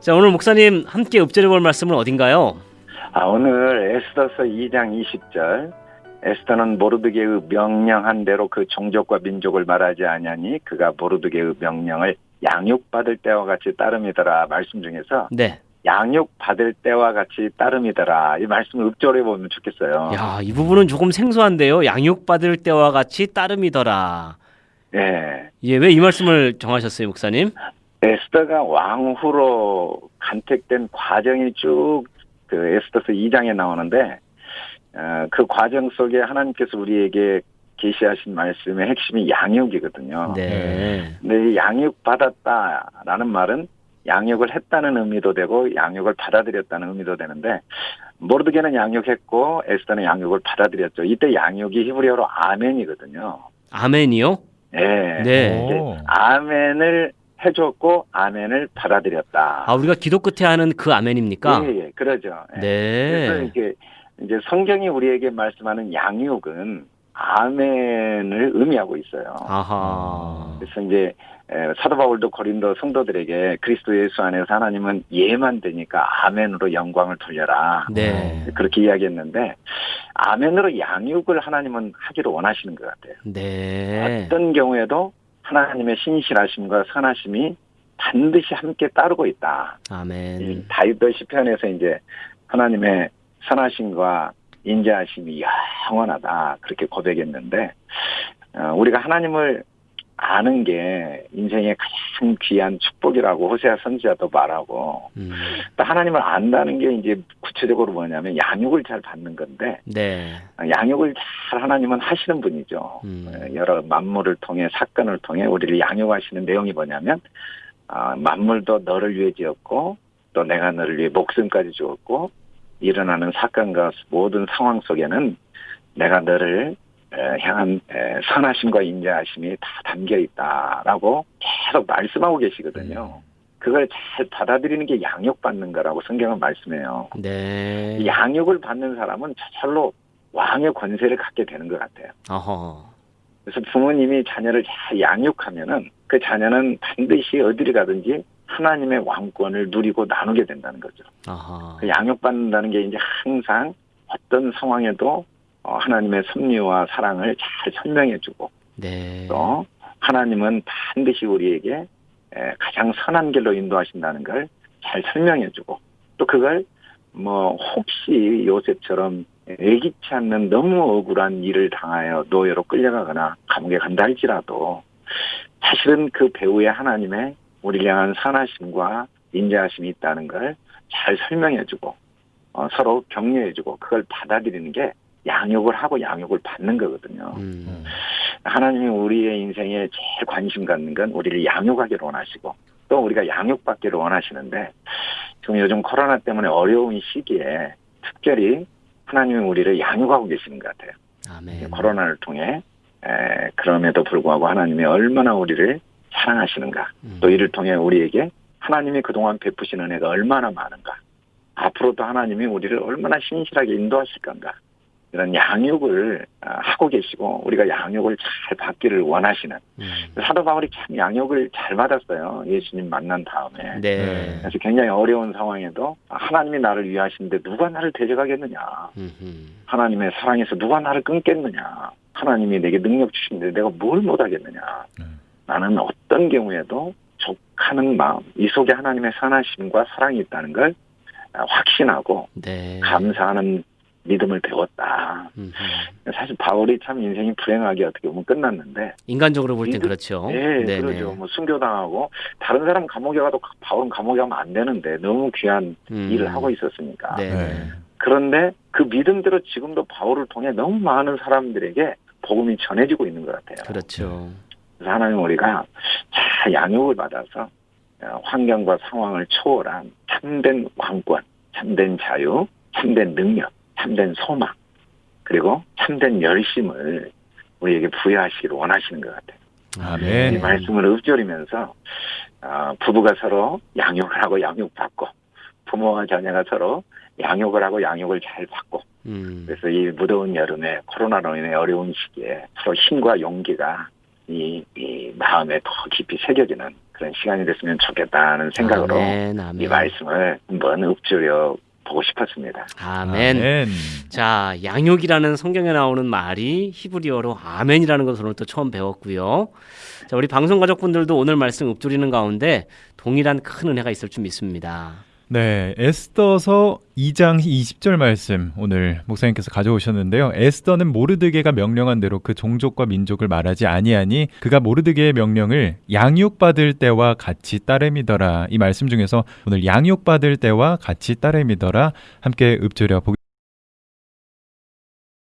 자 오늘 목사님 함께 읊조려 볼 말씀은 어딘가요? 아, 오늘 에스더서 2장 20절 에스더는 모르드게의 명령한 대로 그 종족과 민족을 말하지 아니하니 그가 모르드게의 명령을 양육받을 때와 같이 따름이더라 말씀 중에서 네. 양육받을 때와 같이 따름이더라 이 말씀을 읊조려 보면 좋겠어요. 야, 이 부분은 조금 생소한데요. 양육받을 때와 같이 따름이더라. 예. 예, 왜 이 말씀을 정하셨어요, 목사님? 에스더가 왕후로 간택된 과정이 쭉 그 에스더서 2장에 나오는데 어, 그 과정 속에 하나님께서 우리에게 계시하신 말씀의 핵심이 양육이거든요. 네. 근데 이 양육 받았다라는 말은 양육을 했다는 의미도 되고 양육을 받아들였다는 의미도 되는데 모르드게는 양육했고 에스더는 양육을 받아들였죠. 이때 양육이 히브리어로 아멘이거든요. 아멘이요? 예. 네. 오. 아멘을 해줬고 아멘을 받아들였다. 아, 우리가 기도 끝에 하는 그 아멘입니까? 예, 예, 그러죠. 예. 그래서 네. 이게 이제 성경이 우리에게 말씀하는 양육은 아멘을 의미하고 있어요. 아하. 그래서 이제 에, 사도 바울도 고린도 성도들에게 그리스도 예수 안에서 하나님은 예만 되니까 아멘으로 영광을 돌려라. 네. 그렇게 이야기했는데 아멘으로 양육을 하나님은 하기를 원하시는 것 같아요. 네. 어떤 경우에도 하나님의 신실하심과 선하심이 반드시 함께 따르고 있다. 이 아멘. 다윗도 시편에서 이제 하나님의 선하심과 인자하심이 영원하다 그렇게 고백했는데 어, 우리가 하나님을 아는 게 인생의 가장 귀한 축복이라고 호세아 선지자도 말하고 음. 또 하나님을 안다는 게 이제 구체적으로 뭐냐면 양육을 잘 받는 건데 네. 어, 양육을 잘 하나님은 하시는 분이죠. 음. 어, 여러 만물을 통해 사건을 통해 우리를 양육하시는 내용이 뭐냐면 아, 만물도 너를 위해 지었고 또 내가 너를 위해 목숨까지 주었고 일어나는 사건과 모든 상황 속에는 내가 너를 에, 향한 에, 선하심과 인자하심이 다 담겨 있다라고 계속 말씀하고 계시거든요. 그걸 잘 받아들이는 게 양육받는 거라고 성경은 말씀해요. 네. 이 양육을 받는 사람은 저절로 왕의 권세를 갖게 되는 것 같아요. 어허. 그래서 부모님이 자녀를 잘 양육하면은 그 자녀는 반드시 어디를 가든지 하나님의 왕권을 누리고 나누게 된다는 거죠. 그 양육받는다는 게 이제 항상 어떤 상황에도 어, 하나님의 섭리와 사랑을 잘 설명해주고 네. 또 하나님은 반드시 우리에게 에, 가장 선한 길로 인도하신다는 걸 잘 설명해주고 또 그걸 뭐 혹시 요셉처럼 예기치 않는 너무 억울한 일을 당하여 노예로 끌려가거나 감옥에 간다 할지라도 사실은 그 배후에 하나님의 우리를 향한 선하심과 인자하심이 있다는 걸 잘 설명해주고 어, 서로 격려해주고 그걸 받아들이는 게 양육을 하고 양육을 받는 거거든요. 음. 하나님이 우리의 인생에 제일 관심 갖는 건 우리를 양육하기를 원하시고 또 우리가 양육받기를 원하시는데 지금 요즘 코로나 때문에 어려운 시기에 특별히 하나님이 우리를 양육하고 계시는 것 같아요. 아멘. 코로나를 통해 에, 그럼에도 불구하고 하나님이 얼마나 우리를 사랑하시는가 음. 또 이를 통해 우리에게 하나님이 그동안 베푸신 은혜가 얼마나 많은가 앞으로도 하나님이 우리를 얼마나 신실하게 인도하실 건가 이런 양육을 아, 하고 계시고 우리가 양육을 잘 받기를 원하시는 음. 사도 바울이 참 양육을 잘 받았어요 예수님 만난 다음에 네. 그래서 굉장히 어려운 상황에도 하나님이 나를 위하시는데 누가 나를 대적하겠느냐 음흠. 하나님의 사랑에서 누가 나를 끊겠느냐 하나님이 내게 능력 주시는데 내가 뭘 못하겠느냐 네. 나는 어떤 경우에도 족하는 마음 이 속에 하나님의 선하심과 사랑이 있다는 걸 아, 확신하고 네. 감사하는 믿음을 배웠다. 음흠. 사실 바울이 참 인생이 불행하게 어떻게 보면 끝났는데, 인간적으로 볼 땐 그렇죠. 예, 네네. 그러죠. 뭐 순교당하고 다른 사람 감옥에 가도 바울은 감옥에 가면 안 되는데 너무 귀한 음. 일을 하고 있었으니까. 네. 네. 그런데 그 믿음대로 지금도 바울을 통해 너무 많은 사람들에게 복음이 전해지고 있는 것 같아요. 그렇죠. 그래서 하나님 우리가 잘 양육을 받아서 어, 환경과 상황을 초월한 참된 왕권, 참된 자유, 참된 능력, 참된 소망, 그리고 참된 열심을 우리에게 부여하시기를 원하시는 것 같아요. 아멘. 이 말씀을 읊조리면서 어, 부부가 서로 양육을 하고 양육받고 부모와 자녀가 서로 양육을 하고 양육을 잘 받고 음. 그래서 이 무더운 여름에 코로나로 인해 어려운 시기에 서로 힘과 용기가 이, 이 마음에 더 깊이 새겨지는 그런 시간이 됐으면 좋겠다는 생각으로 아멘, 아멘. 이 말씀을 한번 읊조려 보고 싶었습니다. 아멘. 아멘. 자, 양육이라는 성경에 나오는 말이 히브리어로 아멘이라는 것을 오늘 또 처음 배웠고요. 자, 우리 방송 가족분들도 오늘 말씀 읊조리는 가운데 동일한 큰 은혜가 있을 줄 믿습니다. 네, 에스더서 2장 20절 말씀 오늘 목사님께서 가져오셨는데요. 에스더는 모르드게가 명령한 대로 그 종족과 민족을 말하지 아니하니 그가 모르드게의 명령을 양육받을 때와 같이 따름이더라. 이 말씀 중에서 오늘 양육받을 때와 같이 따름이더라 함께 읊조려 보겠습니다.